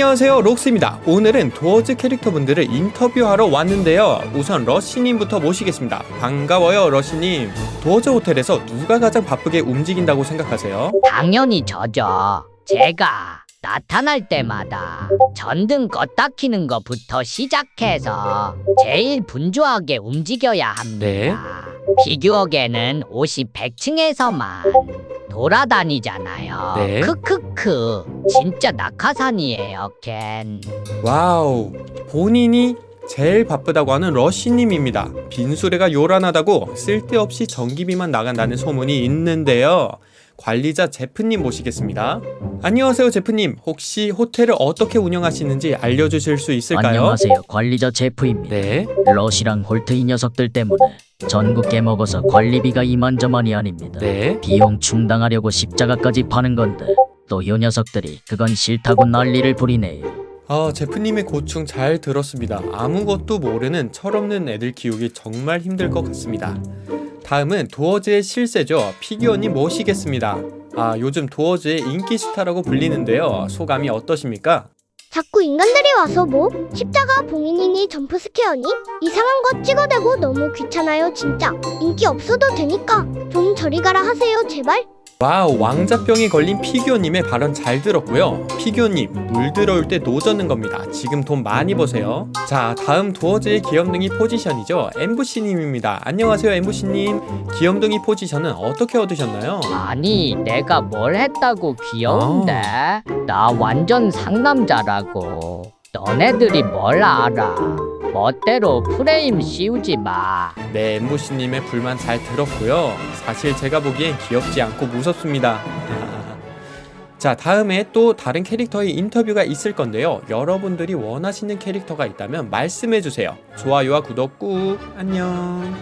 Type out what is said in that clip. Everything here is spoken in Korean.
안녕하세요 록스입니다 오늘은 도어즈 캐릭터분들을 인터뷰하러 왔는데요 우선 러시님부터 모시겠습니다 반가워요 러시님 도어즈 호텔에서 누가 가장 바쁘게 움직인다고 생각하세요? 당연히 저죠. 제가 나타날 때마다 전등 껐다 키는 것부터 시작해서 제일 분주하게 움직여야 합니다. 네. 피규어계는 옷이 100층에서만 돌아다니잖아요. 네. 크크크. 진짜 낙하산이에요, 캔. wow 본인이 제일 바쁘다고 하는 러시님입니다 빈수레가 요란하다고 쓸데없이 전기비만 나간다는 소문이 있는데요 관리자 제프님 모시겠습니다 안녕하세요 제프님 혹시 호텔을 어떻게 운영하시는지 알려주실 수 있을까요? 안녕하세요. 관리자 제프입니다. 네 러시랑 홀트 이 녀석들 때문에 전구 깨먹어서 관리비가 이만저만이 아닙니다. 네. 비용 충당하려고 십자가까지 파는 건데 또이 녀석들이 그건 싫다고 난리를 부리네요. 아, 제프님의 고충 잘 들었습니다. 아무것도 모르는 철없는 애들 키우기 정말 힘들 것 같습니다. 다음은 도어즈의 실세죠. 피규어님 모시겠습니다. 아, 요즘 도어즈의 인기 스타라고 불리는데요. 소감이 어떠십니까? 자꾸 인간들이 와서 뭐? 십자가 봉인이니 점프스퀘어니? 이상한 거 찍어대고 너무 귀찮아요 진짜. 인기 없어도 되니까 좀 저리 가라 하세요 제발 wow, 왕자병이 걸린 피규어님의 발언 잘 들었고요. 피규어님, 물 들어올 때 노젓는 겁니다. 지금 돈 많이 버세요. 자, 다음 도어즈의 귀염둥이 포지션이죠. 앰부시님입니다. 안녕하세요, 앰부시님. 귀염둥이 포지션은 어떻게 얻으셨나요? 아니, 내가 뭘 했다고 귀여운데? 나 완전 상남자라고. 너네들이 뭘 알아? 멋대로 프레임 씌우지 마. 네, 엠보시님의 불만 잘 들었고요. 사실 제가 보기엔 귀엽지 않고 무섭습니다. 자, 다음에 또 다른 캐릭터의 인터뷰가 있을 건데요. 여러분들이 원하시는 캐릭터가 있다면 말씀해주세요. 좋아요와 구독 꾹! 안녕!